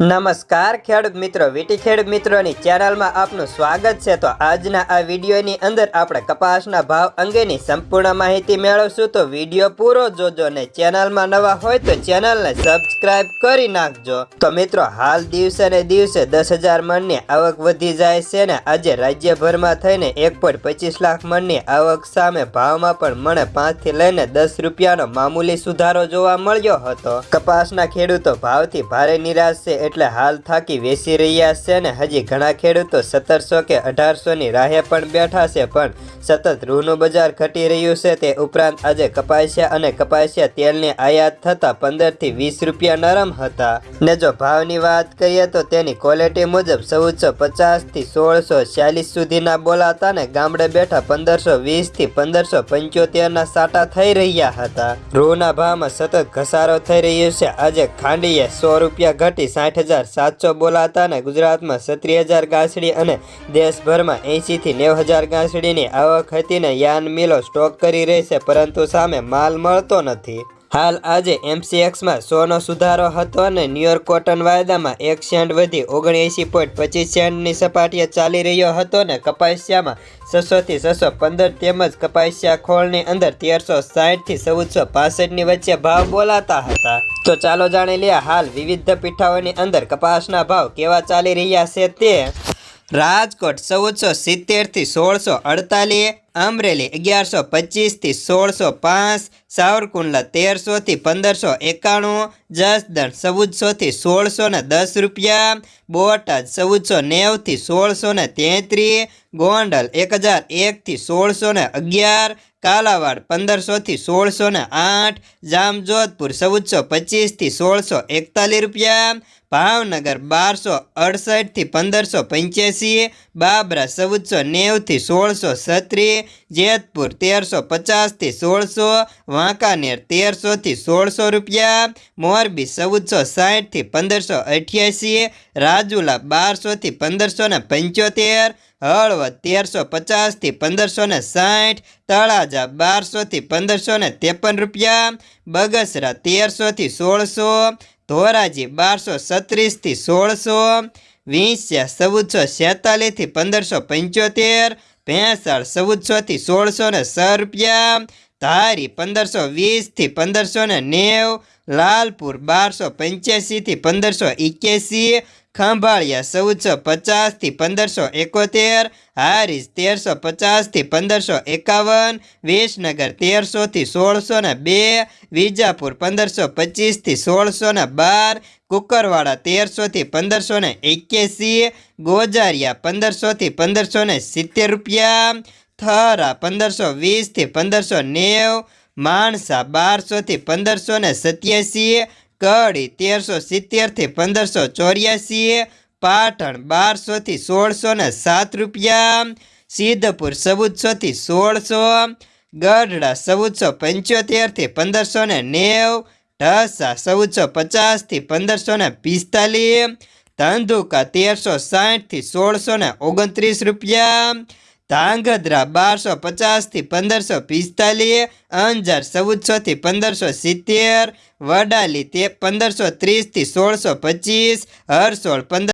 નમસ્કાર, ખેડૂત મિત્રો. વીટી ખેડૂત મિત્રોની ચેનલમાં આપનું સ્વાગત છે. તો આજના આ વિડીયોની અંદર આપણે કપાસના ભાવ અંગેની સંપૂર્ણ માહિતી મેળવશું. તો વીડિયો પૂરો જોજો ને ચેનલમાં નવા હોય તો ચેનલને સબસ્ક્રાઇબ કરી નાખજો. તો મિત્રો, હાલ દિવસે ને દિવસે દસ હજાર મણની આવક વધી જાય છે ને આજે રાજ્યભરમાં થઈને એક પોઈન્ટ પચીસ લાખ મણની આવક સામે ભાવમાં પણ મને પાંચથી લઈને દસ રૂપિયાનો મામૂલી સુધારો જોવા મળ્યો હતો. કપાસના ખેડૂતો ભાવથી ભારે નિરાશ છે એટલે હાલ થાકી વેચી રહ્યા છે ને હજી ઘણા ખેડૂતો સત્તરસો કે અઢારસોની રાહે પણ બેઠા છે પણ સતત રૂનું બજાર ઘટી રહ્યું છે, તે ઉપરાંત આજે કપાસિયા અને કપાસિયા તેલની આયાત થતાં પંદરથી વીસ રૂપિયા નરમ હતા. ને જો ભાવની વાત કરીએ તો તેની ક્વોલિટી મુજબ ચૌદસો પચાસથી સોળસો ચાલીસ સુધીના બોલાતા ને ગામડે બેઠા પંદરસો વીસથી પંદરસો પંચોતેરના સાટા થઈ રહ્યા હતા. રૂના ભાવમાં સતત ઘસારો થઈ રહ્યો છે. આજે ખાંડીએ સો રૂપિયા ઘટી સાઠ હજાર સાતસો બોલાતા ને ગુજરાતમાં સત્રીસ હજાર ગાંસડી અને દેશભરમાં એંશીથી નેવ હજાર ગાંસડીની આવક હતી ને યાન મિલો સ્ટોક કરી રહી છે, પરંતુ સામે માલ મળતો નથી. હાલ આજે એમસીએક્સમાં સોનો સુધારો હતો અને ન્યુયોર્ક કોટન વાયદામાં એક સેન્ટ વધી ઓગણએંસી પોઈન્ટ પચીસ સેન્ટની સપાટીએ ચાલી રહ્યો હતો ને કપાસિયામાં છસોથી છસો પંદર તેમજ કપાસિયા ખોળની અંદર તેરસો સાહીઠથી ચૌદસો પાસઠની વચ્ચે ભાવ બોલાતા હતા. તો ચાલો જાણી લઈએ હાલ વિવિધ પીઠાઓની અંદર કપાસના ભાવ કેવા ચાલી રહ્યા છે તે. રાજકોટ ચૌદસો સિત્તેરથી સોળસો અડતાલીસ અમરેલી અગિયારસો પચીસથી સોળસો પાંચ, સાવરકુંડલા તેરસોથી પંદરસો એકાણું, જસદણ ચૌદસોથી સોળસો ને દસ રૂપિયા, બોટાદ ચૌદસો નેવથી સોળસો ને તેત્રીસ ગોંડલ એક હજાર એકથી સોળસો ને અગિયાર, કાલાવાડ પંદરસોથી સોળસો ને આઠ, જામજોધપુર ચૌદસો પચીસથી સોળસો એકતાલીસ રૂપિયા, ભાવનગર બારસો અડસઠથી પંદરસો પંચ્યાસી, બાબરા ચૌદસો નેવથી સોળસો છત્રીસ જેતપુર તેરસો પચાસથી સોળસો, વાંકાનેર તેરસોથી સોળસો રૂપિયા, મોરબી ચૌદસો સાહીઠથી પંદરસો અઠ્યાસી, રાજુલા બારસોથી પંદરસો ને પંચોતેર, હળવદ તેરસો પચાસથી પંદરસો ને સાઠ, તળાજા બારસોથી પંદરસો ને ત્રેપન રૂપિયા, બગસરા તેરસોથી સોળસો, ધોરાજી બારસો સત્રીસથી સોળસો, વીંસ્યા ચૌદસો છેતાલીસથી પંદરસો પંચોતેર ભેંસાળ ચૌદસોથી સોળસો ને છ રૂપિયા. ધારી પંદરસો વીસથી પંદરસો ને નેવ. લાલપુર બારસો પંચ્યાસીથી પંદરસો એક્યાસી. ખંભાળિયા, ચૌદસો પચાસથી પંદરસો એકોતેર હારીસ તેરસો પચાસથી પંદરસો એકાવન, વિસનગર તેરસોથી સોળસો ને બે, વિજાપુર પંદરસો પચીસથી સોળસો ને બાર, કુકરવાડા તેરસોથી પંદરસો ને એક્યાસી, ગોજારિયા પંદરસોથી પંદરસો ને સિત્તેર રૂપિયા, થરા પંદરસો વીસથી પંદરસો નેવ, માણસા બારસોથી પંદરસો ને સત્યાસી કડી તેરસો સિત્તેરથી પંદરસો ચોર્યાસી, પાટણ બારસોથી સોળસો ને સાત રૂપિયા, સિદ્ધપુર ચૌદસોથી સોળસો, ગઢડા ચૌદસો પંચોતેરથી પંદરસો ને નેવ, ઢસા ચૌદસો પચાસથી પંદરસો ને પિસ્તાલીસ, ધંધુકા તેરસો સાઠથી સોળસો ને ઓગણત્રીસ રૂપિયા ધાંગધ્રા બારસો પચાસથી પંદરસો પિસ્તાલીસ, અંજાર ચૌદસોથી પંદરસો સિત્તેર, વડાલી તે પંદરસો ત્રીસથી સોળસો પચીસ, હરસોળ પંદર